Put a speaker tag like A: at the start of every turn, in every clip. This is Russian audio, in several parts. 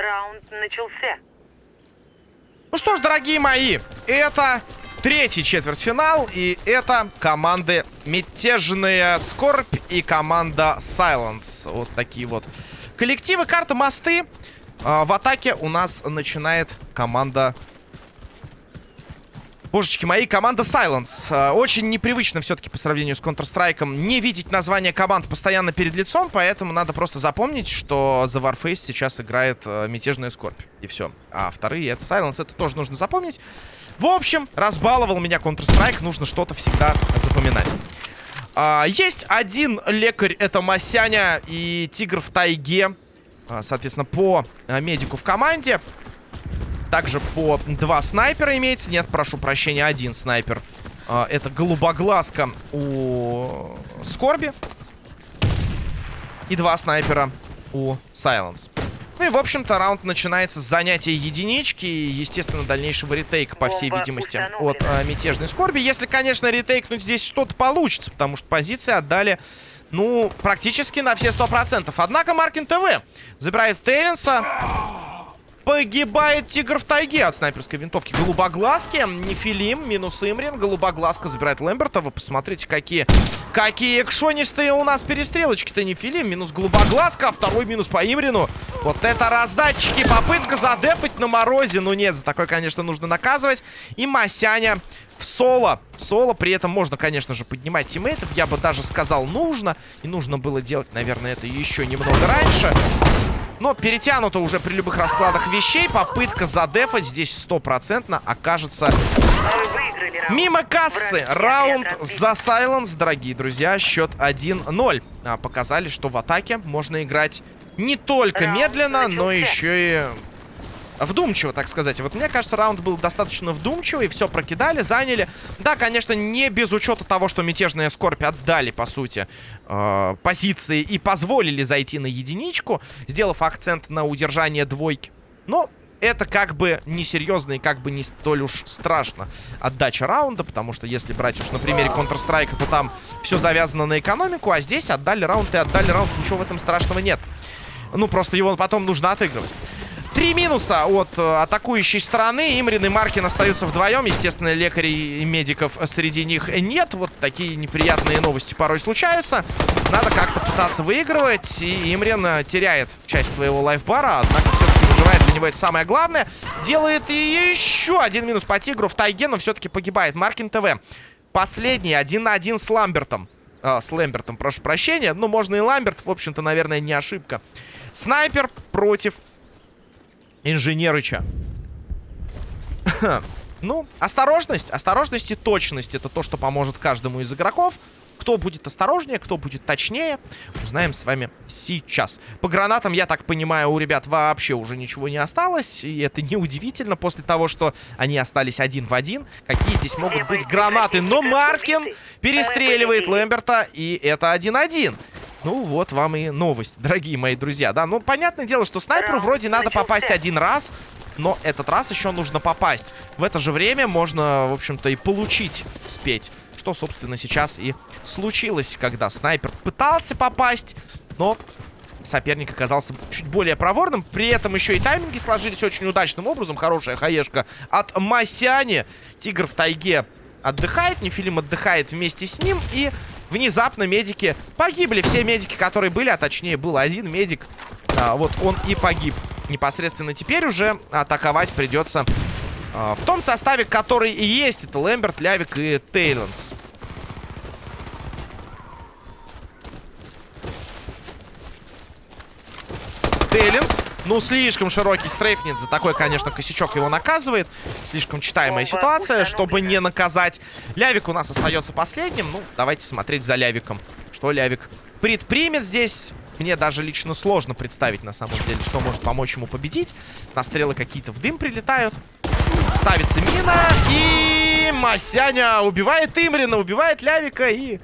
A: Раунд начался.
B: Ну что ж, дорогие мои, это третий четвертьфинал, и это команды Мятежная Скорбь и команда Silence. Вот такие вот коллективы. Карта Мосты. А, в атаке у нас начинает команда... Божечки мои, команда Silence. А, очень непривычно все-таки по сравнению с Counter-Strike не видеть название команд постоянно перед лицом, поэтому надо просто запомнить, что за Warface сейчас играет а, Мятежная Скорбь. И все. А вторые это Silence, это тоже нужно запомнить. В общем, разбаловал меня Counter-Strike, нужно что-то всегда запоминать. А, есть один лекарь, это Масяня и Тигр в тайге. А, соответственно, по а, медику в команде. Также по два снайпера имеется. Нет, прошу прощения, один снайпер. А, это голубоглазка у Скорби. И два снайпера у Сайленс. Ну и, в общем-то, раунд начинается с занятия единички и, естественно, дальнейшего ретейка, по всей видимости, от э, мятежной скорби. Если, конечно, ретейкнуть здесь что-то получится, потому что позиции отдали, ну, практически на все 100%. Однако Маркин ТВ забирает Терренса. Погибает Тигр в тайге от снайперской винтовки. Голубоглазки, Нефилим, минус Имрин. Голубоглазка забирает Лэмберта. Вы посмотрите, какие, какие экшонистые у нас перестрелочки-то. Нефилим, минус Голубоглазка, а второй минус по Имрину. Вот это раздатчики. Попытка задефать на морозе. Ну нет, за такое, конечно, нужно наказывать. И Масяня в соло. Соло при этом можно, конечно же, поднимать тиммейтов. Я бы даже сказал, нужно. И нужно было делать, наверное, это еще немного раньше. Но перетянуто уже при любых раскладах вещей. Попытка задефать здесь стопроцентно окажется мимо кассы. Раунд за Сайленс, дорогие друзья. Счет 1-0. А, показали, что в атаке можно играть не только медленно, но еще и вдумчиво, так сказать. Вот мне кажется, раунд был достаточно вдумчивый, все прокидали, заняли. Да, конечно, не без учета того, что мятежные скорбь отдали, по сути, э, позиции и позволили зайти на единичку, сделав акцент на удержание двойки. Но это как бы несерьезно и как бы не столь уж страшно отдача раунда, потому что если брать уж на примере Counter-Strike, то там все завязано на экономику, а здесь отдали раунд и отдали раунд, ничего в этом страшного нет. Ну, просто его потом нужно отыгрывать. Три минуса от э, атакующей стороны. Имрин и Маркин остаются вдвоем. Естественно, лекарей и медиков среди них нет. Вот такие неприятные новости порой случаются. Надо как-то пытаться выигрывать. И Имрин э, теряет часть своего лайфбара. Однако все-таки выживает. Для него это самое главное. Делает еще один минус по Тигру в тайге, но все-таки погибает. Маркин ТВ. Последний. Один на один с Ламбертом. А, с Лэмбертом, прошу прощения. Ну, можно и Ламберт. В общем-то, наверное, не ошибка. Снайпер против Инженерыча. ну, осторожность. Осторожность и точность. Это то, что поможет каждому из игроков. Кто будет осторожнее, кто будет точнее, узнаем с вами сейчас. По гранатам, я так понимаю, у ребят вообще уже ничего не осталось. И это неудивительно после того, что они остались один в один. Какие здесь могут быть гранаты? Но Маркин перестреливает Лэмберта, и это 1-1. Ну, вот вам и новость, дорогие мои друзья, да. Ну, понятное дело, что снайперу вроде надо попасть один раз, но этот раз еще нужно попасть. В это же время можно, в общем-то, и получить успеть. Что, собственно, сейчас и случилось, когда снайпер пытался попасть, но соперник оказался чуть более проворным. При этом еще и тайминги сложились очень удачным образом. Хорошая хаешка от Масяни. Тигр в тайге отдыхает, Нефилим отдыхает вместе с ним. И внезапно медики погибли. Все медики, которые были, а точнее был один медик, а, вот он и погиб. Непосредственно теперь уже атаковать придется а, в том составе, который и есть. Это Лэмберт, Лявик и Тейлонс. Тейлинс ну, слишком широкий стрейфнет. За такой, конечно, косячок его наказывает. Слишком читаемая ситуация, чтобы не наказать. Лявик у нас остается последним. Ну, давайте смотреть за Лявиком. Что Лявик предпримет здесь? Мне даже лично сложно представить, на самом деле, что может помочь ему победить. Настрелы какие-то в дым прилетают. Ставится мина. И Масяня убивает Имрина, убивает Лявика. И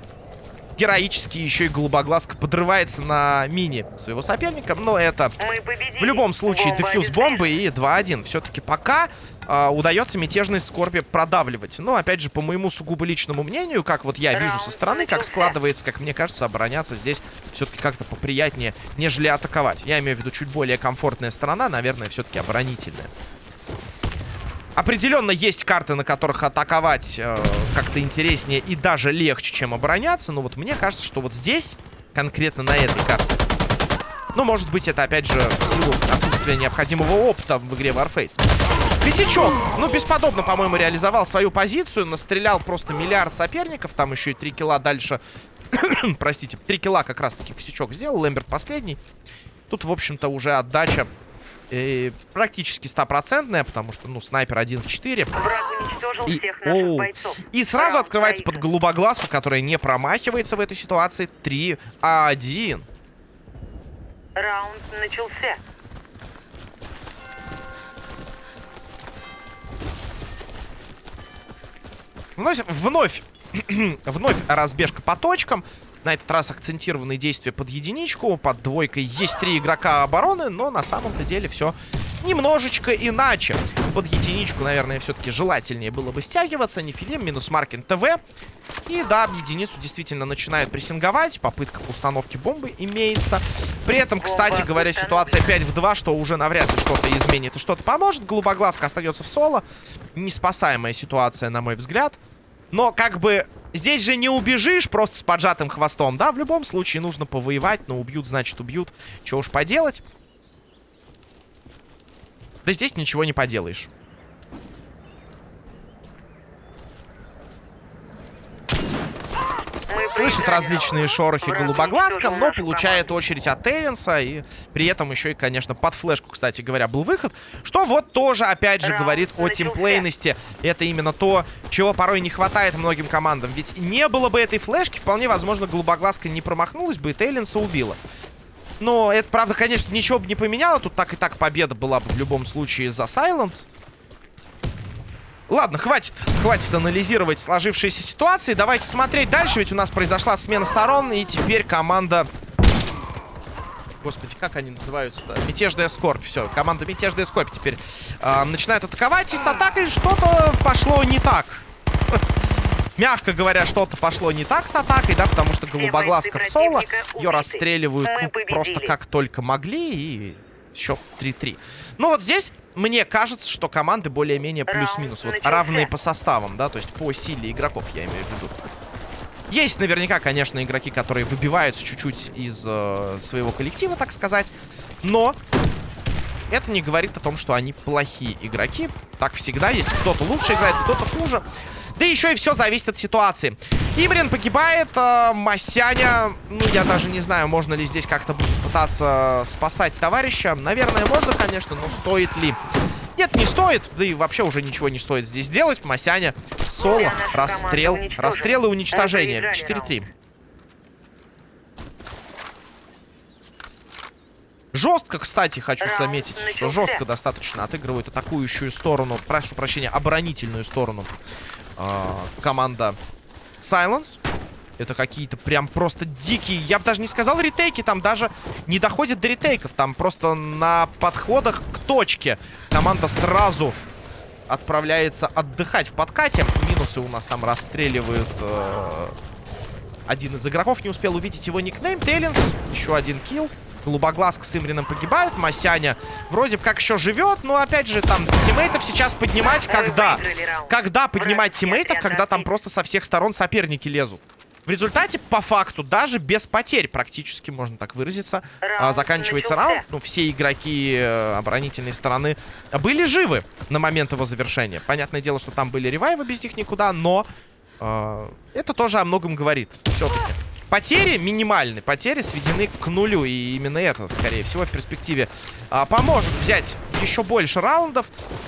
B: героически еще и голубоглазка подрывается на мини своего соперника. Но это в любом случае дефьюз бомбы и 2-1. Все-таки пока э, удается мятежной скорби продавливать. Но, опять же, по моему сугубо личному мнению, как вот я вижу со стороны, как складывается, как мне кажется, обороняться здесь все-таки как-то поприятнее, нежели атаковать. Я имею в виду чуть более комфортная сторона, наверное, все-таки оборонительная. Определенно есть карты, на которых атаковать э, как-то интереснее и даже легче, чем обороняться. Но вот мне кажется, что вот здесь, конкретно на этой карте, ну, может быть, это, опять же, в силу отсутствия необходимого опыта в игре Warface. Косячок, ну, бесподобно, по-моему, реализовал свою позицию. Настрелял просто миллиард соперников. Там еще и 3 килла дальше... Простите, 3 килла как раз-таки Косячок сделал. Лэмберт последний. Тут, в общем-то, уже отдача э, практически стопроцентная, потому что, ну, снайпер 1 в 4. И, оу, и сразу Раунд открывается под голубоглазку, которая не промахивается в этой ситуации. 3-1.
A: Раунд начался.
B: Вновь, вновь, вновь разбежка по точкам. На этот раз акцентированные действия под единичку. Под двойкой есть три игрока обороны, но на самом-то деле все немножечко иначе. Под единичку, наверное, все-таки желательнее было бы стягиваться. Нефилим минус Маркин ТВ. И да, единицу действительно начинают прессинговать. Попытка установки бомбы имеется. При этом, кстати говоря, ситуация 5 в 2, что уже навряд ли что-то изменит и что-то поможет. Голубоглазка остается в соло. Неспасаемая ситуация, на мой взгляд. Но как бы здесь же не убежишь просто с поджатым хвостом, да? В любом случае нужно повоевать, но убьют, значит убьют. Чего уж поделать. Да здесь ничего не поделаешь. Слышит различные шорохи голубоглазка, но получает очередь от Эвенса. И при этом еще и, конечно, под флешку, кстати говоря, был выход. Что вот тоже, опять же, говорит о тимплейности. Это именно то, чего порой не хватает многим командам. Ведь не было бы этой флешки, вполне возможно, голубоглазка не промахнулась бы и Тейлинса убила. Но это, правда, конечно, ничего бы не поменяло. Тут так и так победа была бы в любом случае за Сайленс. Ладно, хватит, хватит анализировать сложившиеся ситуации. Давайте смотреть дальше, ведь у нас произошла смена сторон, и теперь команда... Господи, как они называются-то? Мятежная скорбь. Все, команда Мятежная скорбь теперь э, начинает атаковать, и с атакой что-то пошло не так. Мягко говоря, что-то пошло не так с атакой, да, потому что голубоглазка в соло. Ее расстреливают ну, просто как только могли, и счет 3-3. Ну вот здесь мне кажется, что команды более-менее плюс-минус. Вот равные по составам, да, то есть по силе игроков, я имею в виду. Есть наверняка, конечно, игроки, которые выбиваются чуть-чуть из э, своего коллектива, так сказать. Но это не говорит о том, что они плохие игроки. Так всегда есть. Кто-то лучше играет, кто-то хуже. Да еще и все зависит от ситуации. Имрин погибает, э, Масяня, ну я даже не знаю, можно ли здесь как-то пытаться спасать товарища. Наверное, можно, конечно, но стоит ли? Нет, не стоит, да и вообще уже ничего не стоит здесь делать. Масяня, соло, расстрел, расстрел и уничтожение. 4-3. Жестко, кстати, хочу заметить, что жестко достаточно отыгрывают атакующую сторону, прошу прощения, оборонительную сторону э, команда Silence. Это какие-то прям просто дикие, я бы даже не сказал ретейки, там даже не доходит до ретейков. Там просто на подходах к точке команда сразу отправляется отдыхать в подкате. Минусы у нас там расстреливают... Э, один из игроков не успел увидеть его никнейм. Тейлинс, еще один килл. Голубоглазка с Имрином погибают. Масяня вроде как еще живет, но опять же там тиммейтов сейчас поднимать когда? Когда поднимать тиммейтов, когда там просто со всех сторон соперники лезут? В результате, по факту, даже без потерь, практически, можно так выразиться, а, заканчивается раунд. Ну, все игроки э, оборонительной стороны были живы на момент его завершения. Понятное дело, что там были ревайвы, без них никуда, но э, это тоже о многом говорит. Все-таки. Потери минимальны, потери сведены к нулю. И именно это, скорее всего, в перспективе а, поможет взять еще больше раундов.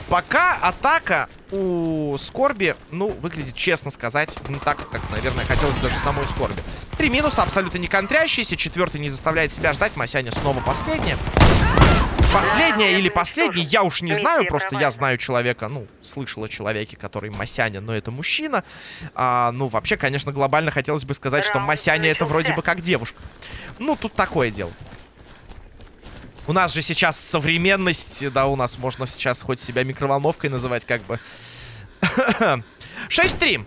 B: Пока атака у Скорби, ну, выглядит, честно сказать, не так, как, наверное, хотелось даже самой Скорби. Три минуса, абсолютно не контрящиеся. Четвертый не заставляет себя ждать. Масяня снова последняя. Последняя или последний, я уж не знаю, просто я знаю человека, ну, слышал о человеке, который Масяня, но это мужчина. А, ну, вообще, конечно, глобально хотелось бы сказать, что Масяня это вроде бы как девушка. Ну, тут такое дело. У нас же сейчас современность, да, у нас можно сейчас хоть себя микроволновкой называть, как бы. 6-3.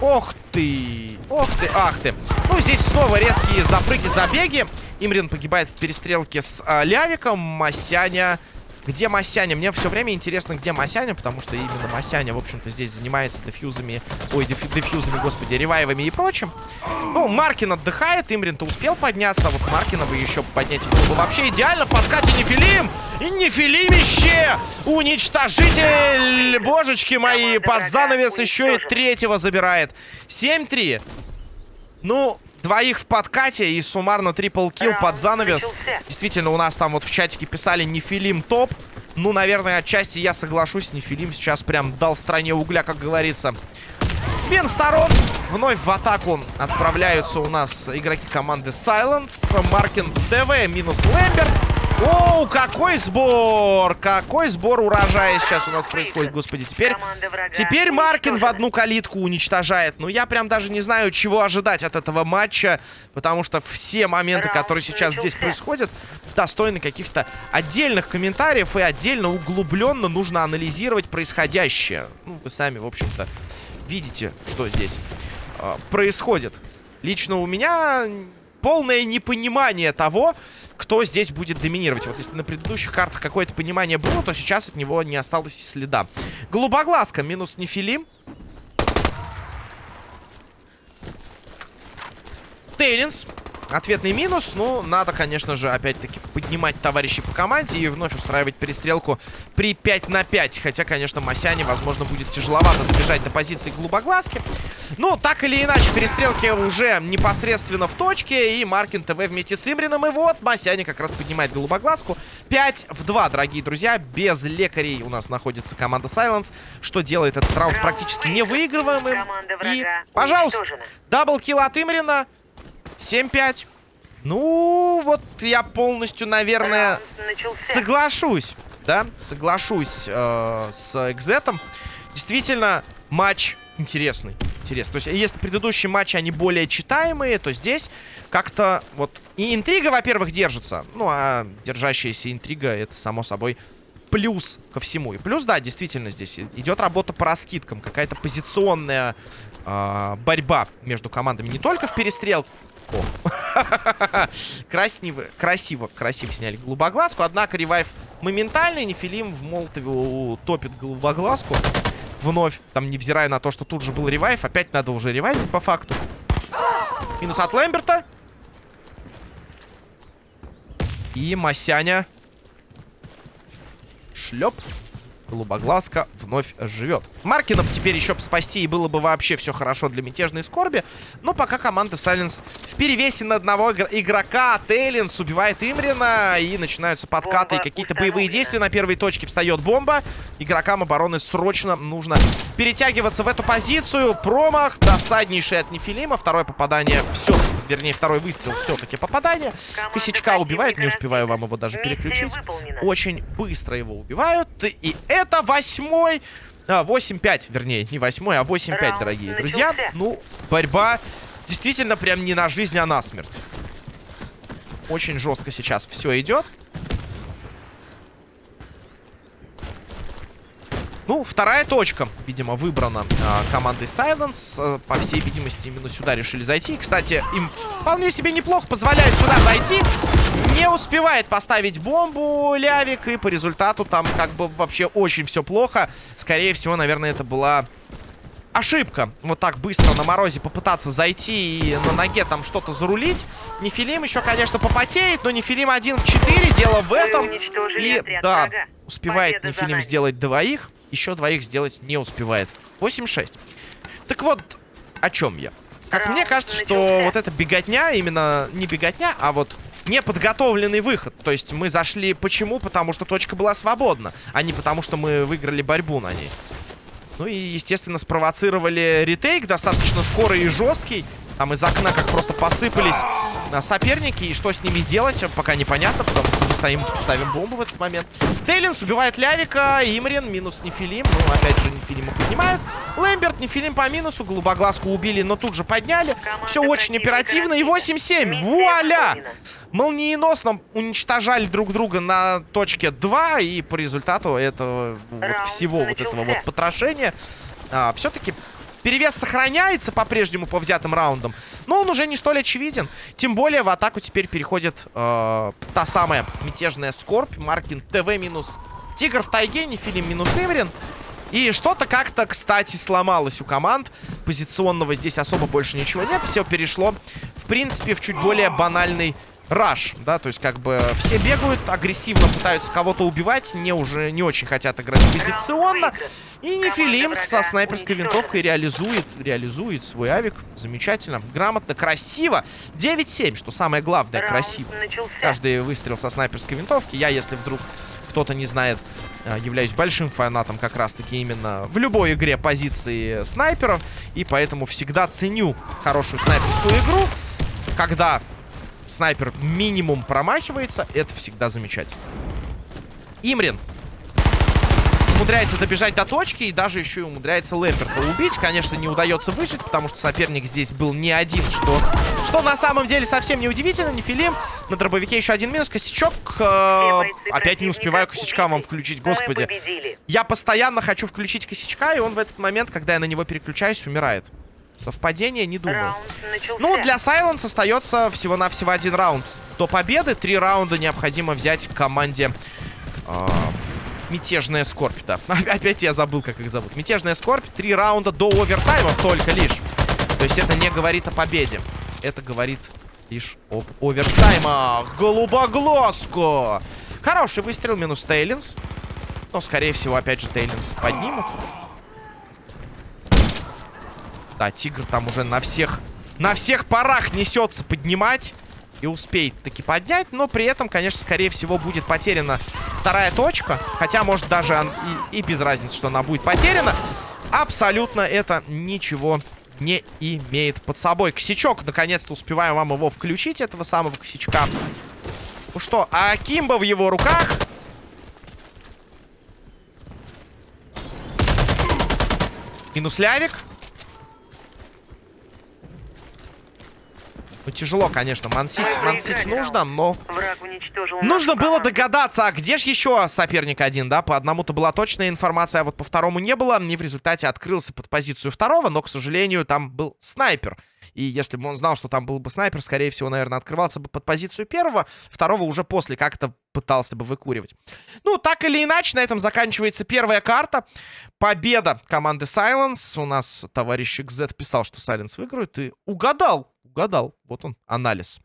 B: Ох ты, ох ты, ах ты. Ну, здесь снова резкие запрыги, забеги. Имрин погибает в перестрелке с а, Лявиком. Масяня... Где Масяня? Мне все время интересно, где Масяня, потому что именно Масяня, в общем-то, здесь занимается дефьюзами... Ой, деф- дефьюзами, господи, ревайвами и прочим. Ну, Маркин отдыхает, Имрин-то успел подняться, а вот Маркина бы еще поднять было бы вообще идеально. В подкате Нефилим! И Нефилимище! Уничтожитель! Божечки мои! Под занавес еще и третьего забирает. 7-3. Ну, двоих в подкате и суммарно трипл килл под занавес. Действительно, у нас там вот в чатике писали Нефилим топ. Ну, наверное, отчасти я соглашусь. Нефилим сейчас прям дал стране угля, как говорится. Смен сторон. Вновь в атаку отправляются у нас игроки команды Silence. Маркин ТВ минус Лэмберт. Оу, какой сбор! Какой сбор урожая сейчас у нас происходит, господи. Теперь, теперь Маркин в одну калитку уничтожает. Ну, я прям даже не знаю, чего ожидать от этого матча. Потому что все моменты, которые сейчас здесь происходят, достойны каких-то отдельных комментариев. И отдельно, углубленно нужно анализировать происходящее. Ну, вы сами, в общем-то, видите, что здесь а, происходит. Лично у меня полное непонимание того, кто здесь будет доминировать. Вот если на предыдущих картах какое-то понимание было, то сейчас от него не осталось и следа. Голубоглазка минус Нефилим. Тейлинс. Ответный минус. Ну, надо, конечно же, опять-таки поднимать товарищей по команде и вновь устраивать перестрелку при 5 на 5. Хотя, конечно, Масяне, возможно, будет тяжеловато добежать до позиции голубоглазки. Ну, так или иначе, перестрелки уже непосредственно в точке. И Маркин ТВ вместе с Имрином. И вот Масяне как раз поднимает голубоглазку. 5 в 2, дорогие друзья. Без лекарей у нас находится команда Silence. Что делает этот раунд практически невыигрываемым. И, пожалуйста, даблкил от Имрина. 7-5. Ну, вот я полностью, наверное, соглашусь. Да, соглашусь э, с Экзетом. Действительно, матч интересный. Интересный. То есть, если предыдущие матчи, они более читаемые, то здесь как-то вот... И интрига, во-первых, держится. Ну, а держащаяся интрига, это, само собой, плюс ко всему. И плюс, да, действительно, здесь идет работа по раскидкам. Какая-то позиционная э, борьба между командами. Не только в перестрелку. Красиво, красиво, красиво сняли голубоглазку. Однако ревайв моментальный. Нефилим в Молотове утопит голубоглазку. Вновь, там, невзирая на то, что тут же был ревайв, опять надо уже ревайвить по факту. Минус от Лэмберта. И Масяня. Шлеп. Голубоглазка вновь живет. Маркинов теперь еще спасти, и было бы вообще все хорошо для мятежной скорби. Но пока команда Сайленс в перевесе на одного игр- игрока. Тейлинс убивает Имрина, и начинаются подкаты и какие-то боевые действия. На первой точке встает бомба. Игрокам обороны срочно нужно перетягиваться в эту позицию. Промах, досаднейший от Нефилима. Второе попадание, все, вернее, второй выстрел, все-таки попадание. Косячка убивает, не успеваю вам его даже переключить. Очень быстро его убивают. И это восьмой... А, 8-5, вернее, не восьмой, а 8-5,
A: Раунд
B: дорогие друзья.
A: начался.
B: Ну, борьба действительно прям не на жизнь, а на смерть. Очень жестко сейчас все идет. Ну, вторая точка, видимо, выбрана а, командой Silence. А, по всей видимости, именно сюда решили зайти. Кстати, им вполне себе неплохо позволяют сюда зайти. Не успевает поставить бомбу Лявик, и по результату там как бы вообще очень все плохо. Скорее всего, наверное, это была ошибка. Вот так быстро на морозе попытаться зайти и на ноге там что-то зарулить. Нефилим еще, конечно, попотеет, но Нефилим 1 в 4. Дело в этом. И да, успевает Нефилим сделать двоих. Еще двоих сделать не успевает. 8-6. Так вот, о чем я? Как
A: Раунд
B: мне кажется, что вот эта беготня, именно не беготня, а вот неподготовленный выход. То есть мы зашли почему? Потому что точка была свободна, а не потому что мы выиграли борьбу на ней. Ну и, естественно, спровоцировали ретейк достаточно скорый и жесткий. Там из окна как просто посыпались соперники. И что с ними сделать, пока непонятно, потому что мы стоим, ставим бомбу в этот момент. Тейлинс убивает Лявика. Имрин минус Нефилим. Ну, опять же, Нефилима поднимают. Лэмберт, Нефилим по минусу. Голубоглазку убили, но тут же подняли. Все очень оперативно. И 8-7. Вуаля! Молниеносно уничтожали друг друга на точке 2. И по результату этого вот всего вот этого вот потрошения а, все-таки перевес сохраняется по-прежнему по взятым раундам, но он уже не столь очевиден. Тем более в атаку теперь переходит э, та самая мятежная Скорбь, Маркин ТВ минус Тигр в тайге, Нефилим минус Эверин. И что-то как-то, кстати, сломалось у команд. Позиционного здесь особо больше ничего нет. Все перешло, в принципе, в чуть более банальный раш, да, то есть как бы все бегают, агрессивно пытаются кого-то убивать, не уже не очень хотят играть позиционно. И Нефилим со снайперской винтовкой реализует, реализует свой авик. Замечательно, грамотно, красиво. 9-7, что самое главное, красиво. Каждый выстрел со снайперской винтовки. Я, если вдруг кто-то не знает, э, являюсь большим фанатом как раз-таки именно в любой игре позиции снайперов. И поэтому всегда ценю хорошую снайперскую игру, когда снайпер минимум промахивается, это всегда замечательно. Имрин умудряется добежать до точки и даже еще и умудряется Лэмперта убить. Конечно, не удается выжить, потому что соперник здесь был не один, что, что на самом деле совсем не удивительно. Нефилим на дробовике еще один минус. Косячок. Э, опять не успеваю косячка вам включить, господи. Я постоянно хочу включить косячка, и он в этот момент, когда я на него переключаюсь, умирает. Совпадение, не думаю. Ну, для Сайленс остается всего-навсего один раунд до победы. Три раунда необходимо взять команде э, Мятежная Скорбь. Да. Опять я забыл, как их зовут. Мятежная Скорбь. Три раунда до овертайма только лишь. То есть это не говорит о победе. Это говорит лишь об овертаймах. Голубоглазку! Хороший выстрел, минус Тейлинс. Но, скорее всего, опять же, Тейлинс поднимут. Да, Тигр там уже на всех... На всех парах несется поднимать. И успеет таки поднять. Но при этом, конечно, скорее всего, будет потеряна вторая точка. Хотя, может, даже и, и без разницы, что она будет потеряна. Абсолютно это ничего не имеет под собой. Косячок, наконец-то успеваю вам его включить, этого самого косячка. Ну что, а Кимба в его руках... Минус Лявик. Ну, тяжело, конечно. Мансить, мансить нужно, но... Нужно было догадаться, а где же еще соперник один, да? По одному-то была точная информация, а вот по второму не было. Не в результате открылся под позицию второго, но, к сожалению, там был снайпер. И если бы он знал, что там был бы снайпер, скорее всего, наверное, открывался бы под позицию первого. Второго уже после как-то пытался бы выкуривать. Ну, так или иначе, на этом заканчивается первая карта. Победа команды Silence. У нас товарищ XZ писал, что Silence выиграет. И угадал угадал. Вот он, анализ.